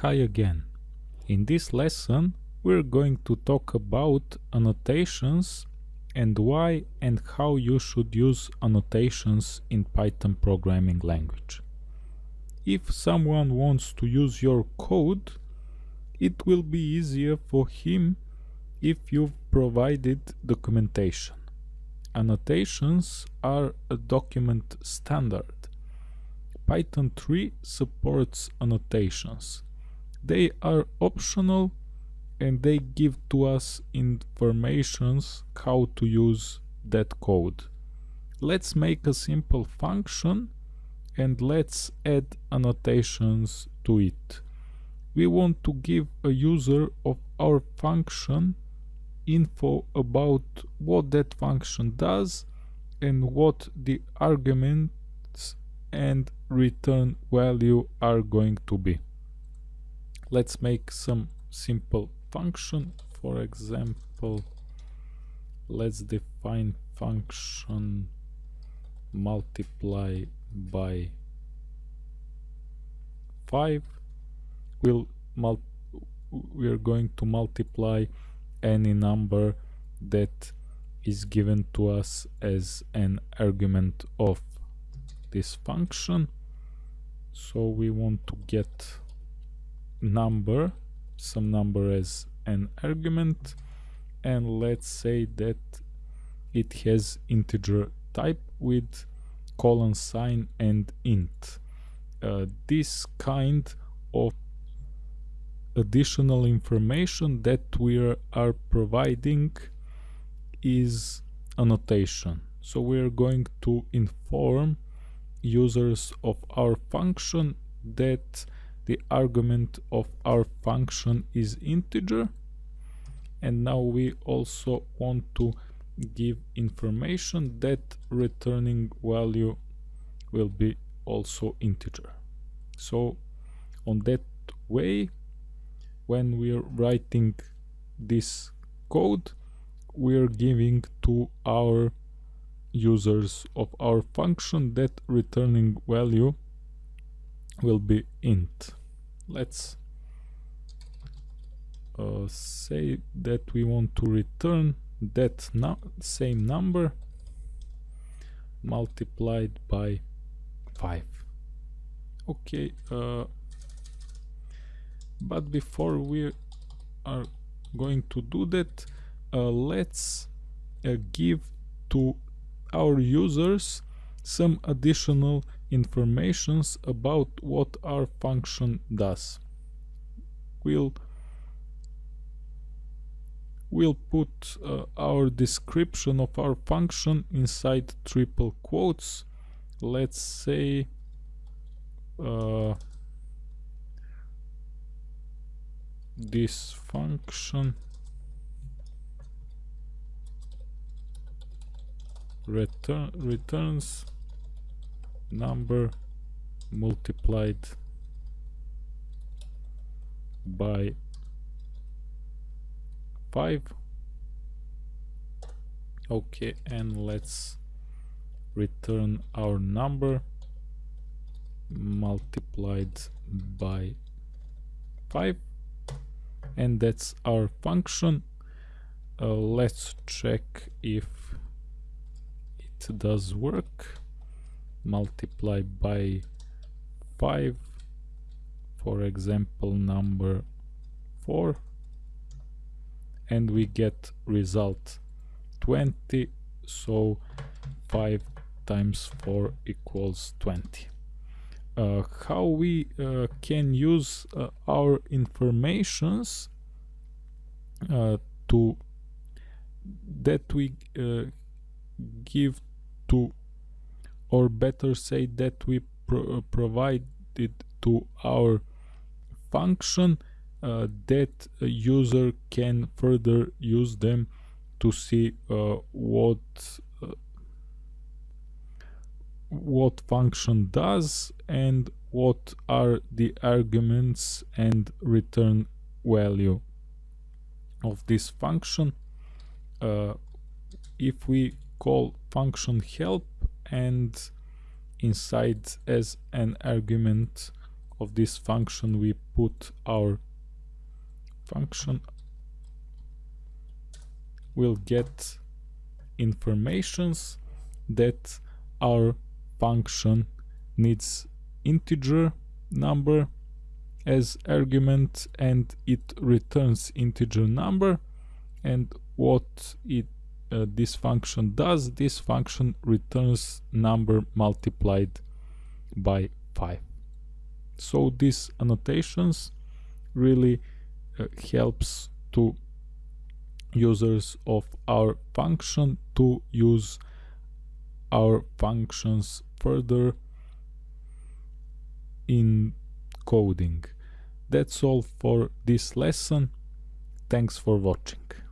Hi again. In this lesson we're going to talk about annotations and why and how you should use annotations in Python programming language. If someone wants to use your code, it will be easier for him if you've provided documentation. Annotations are a document standard. Python 3 supports annotations they are optional and they give to us informations how to use that code. Let's make a simple function and let's add annotations to it. We want to give a user of our function info about what that function does and what the arguments and return value are going to be let's make some simple function. For example let's define function multiply by 5 we'll we're going to multiply any number that is given to us as an argument of this function. So we want to get number some number as an argument and let's say that it has integer type with colon sign and int. Uh, this kind of additional information that we are providing is annotation. So we're going to inform users of our function that the argument of our function is integer. And now we also want to give information that returning value will be also integer. So on that way when we're writing this code we're giving to our users of our function that returning value will be int. Let's uh, say that we want to return that no same number multiplied by 5 okay uh, but before we are going to do that uh, let's uh, give to our users some additional informations about what our function does. We'll we'll put uh, our description of our function inside triple quotes. Let's say uh, this function return returns number multiplied by 5 okay and let's return our number multiplied by 5 and that's our function. Uh, let's check if it does work multiply by 5 for example number 4 and we get result 20 so 5 times 4 equals 20 uh, how we uh, can use uh, our informations uh, to that we uh, give to or better say that we pro uh, to our function uh, that a user can further use them to see uh, what uh, what function does and what are the arguments and return value of this function. Uh, if we call function help and inside as an argument of this function we put our function. Will get informations that our function needs integer number as argument and it returns integer number and what it uh, this function does this function returns number multiplied by 5 so these annotations really uh, helps to users of our function to use our functions further in coding. That's all for this lesson. Thanks for watching.